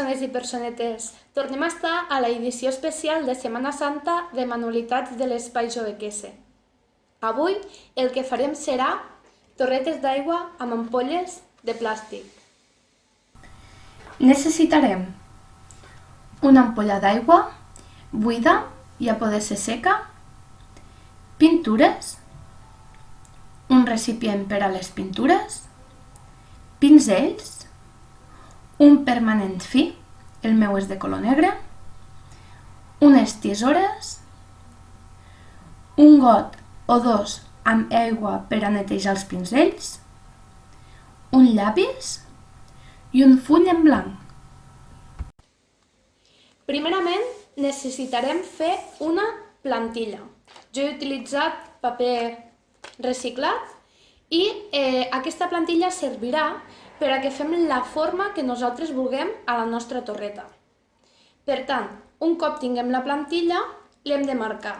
persones i personetes. Tornem a estar a la edició especial de Setmana Santa de Manualitats de l'Espai Jovequese. Avui el que farem serà torretes d'aigua amb ampolles de plàstic. Necessitarem una ampolla d'aigua buida i a poder ser seca, pintures, un recipient per a les pintures, pinzells, un permanent fi, el meu és de color negre, unes tisores, un got o dos amb aigua per a netejar els pinzells, un llapis i un full en blanc. Primerament necessitarem fer una plantilla. Jo he utilitzat paper reciclat i eh, aquesta plantilla servirà per a que fem la forma que nosaltres vulguem a la nostra torreta. Per tant, un cop tinguem la plantilla, l'hem de marcar.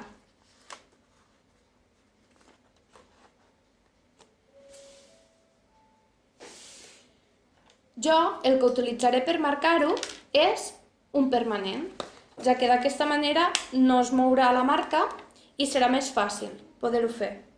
Jo el que utilitzaré per marcar-ho és un permanent, ja que d'aquesta manera no es mourà la marca i serà més fàcil poder-ho fer.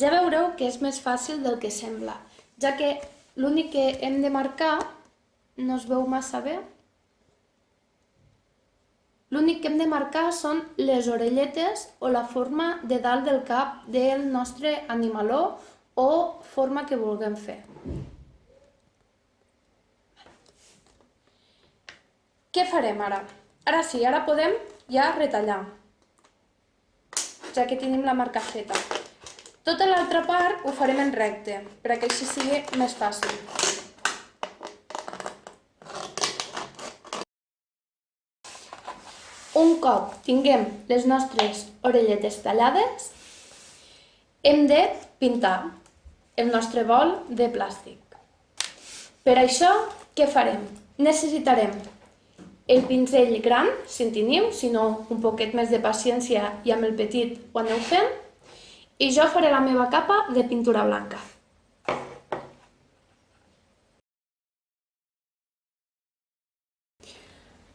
Ja veureu que és més fàcil del que sembla, ja que l'únic que hem de marcar no es veu massa bé. L'únic que hem de marcar són les orelletes o la forma de dalt del cap del nostre animaló o forma que vulguem fer. Què farem ara? Ara sí, ara podem ja retallar, ja que tenim la marca feta. Tota l'altra part ho farem en recte, perquè així sigui més fàcil. Un cop tinguem les nostres orelletes tallades, hem de pintar el nostre bol de plàstic. Per això, què farem? Necessitarem el pinzell gran, si en teniu, si no un poquet més de paciència i amb el petit ho aneu fent, i jo faré la meva capa de pintura blanca.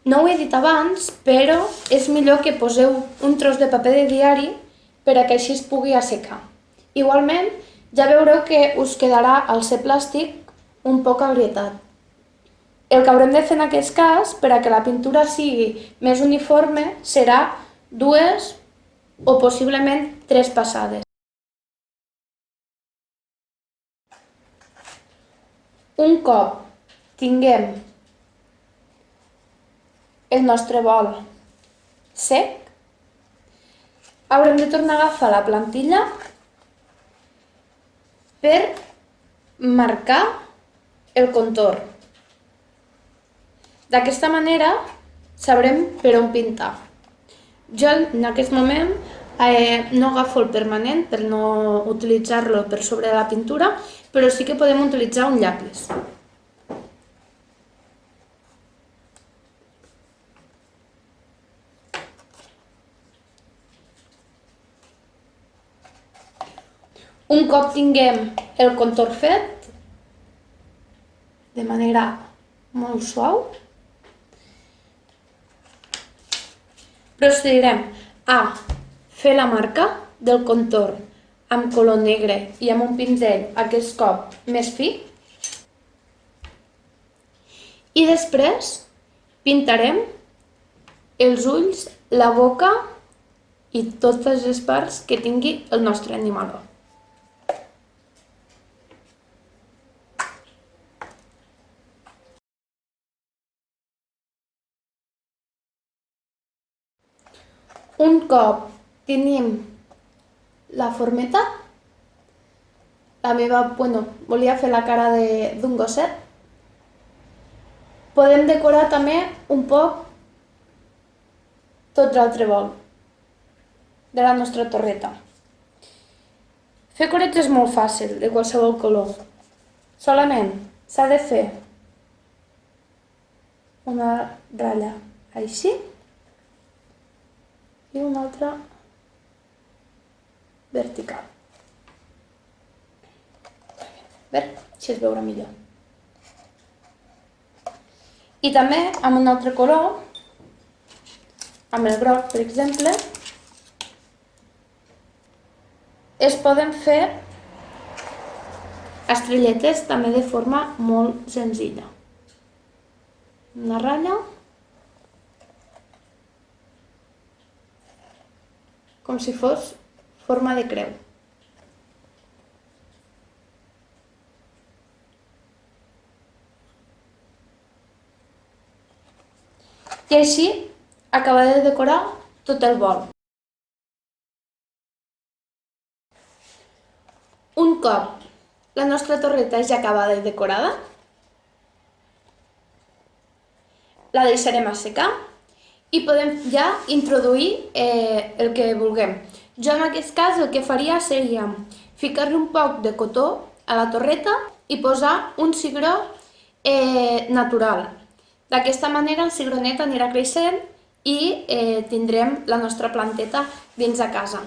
No ho he dit abans, però és millor que poseu un tros de paper de diari per a que així es pugui assecar. Igualment, ja veureu que us quedarà al ser plàstic un poc agrietat. El que haurem de fer en aquest cas, per a que la pintura sigui més uniforme, serà dues o possiblement tres passades. Un cop tinguem el nostre bol sec, haurem de tornar a agafar la plantilla per marcar el contorn. D'aquesta manera sabrem per on pintar. Jo en aquest moment Eh, no agafo el permanent per no utilitzar-lo per sobre de la pintura, però sí que podem utilitzar un llapis. Un cop tinguem el contorn fet, de manera molt suau, procedirem a Fer la marca del contorn amb color negre i amb un pinzell, aquest cop més fi. I després pintarem els ulls, la boca i totes les parts que tingui el nostre animal. Un cop tenim la formeta. La meva, bueno, volia fer la cara d'un gosset. Podem decorar també un poc tot l'altre vol de la nostra torreta. Fer corets és molt fàcil, de qualsevol color. Solament s'ha de fer una ratlla així i una altra vertical. A veure, si es veurà millor. I també amb un altre color, amb el groc, per exemple, es poden fer estrelletes també de forma molt senzilla. Una ratlla, com si fos forma de creu. I així acaba de decorar tot el bol. Un cop la nostra torreta ja acabada i decorada, la deixarem assecar i podem ja introduir eh, el que vulguem. Jo en aquest cas el que faria seria ficar-li un poc de cotó a la torreta i posar un cigró eh, natural. D'aquesta manera el cigronet anirà creixent i eh, tindrem la nostra planteta dins de casa.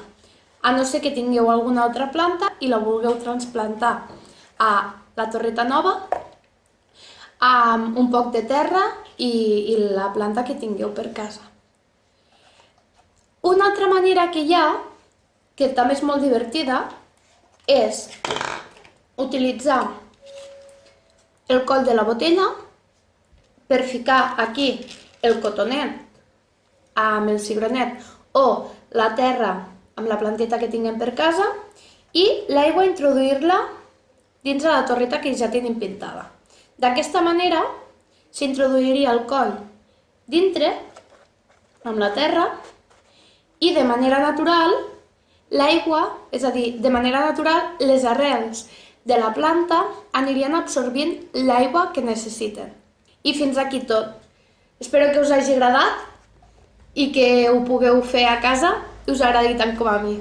A no ser que tingueu alguna altra planta i la vulgueu transplantar a la torreta nova amb un poc de terra i, i la planta que tingueu per casa. Una altra manera que hi ha, que també és molt divertida, és utilitzar el coll de la botella per ficar aquí el cotonet amb el cigronet o la terra amb la planteta que tinguem per casa i l'aigua introduir-la dins de la torreta que ja tenim pintada. D'aquesta manera s'introduiria el coll dintre amb la terra i de manera natural l'aigua, és a dir, de manera natural les arrels de la planta anirien absorbint l'aigua que necessiten. I fins aquí tot. Espero que us hagi agradat i que ho pugueu fer a casa i us agradi tant com a mi.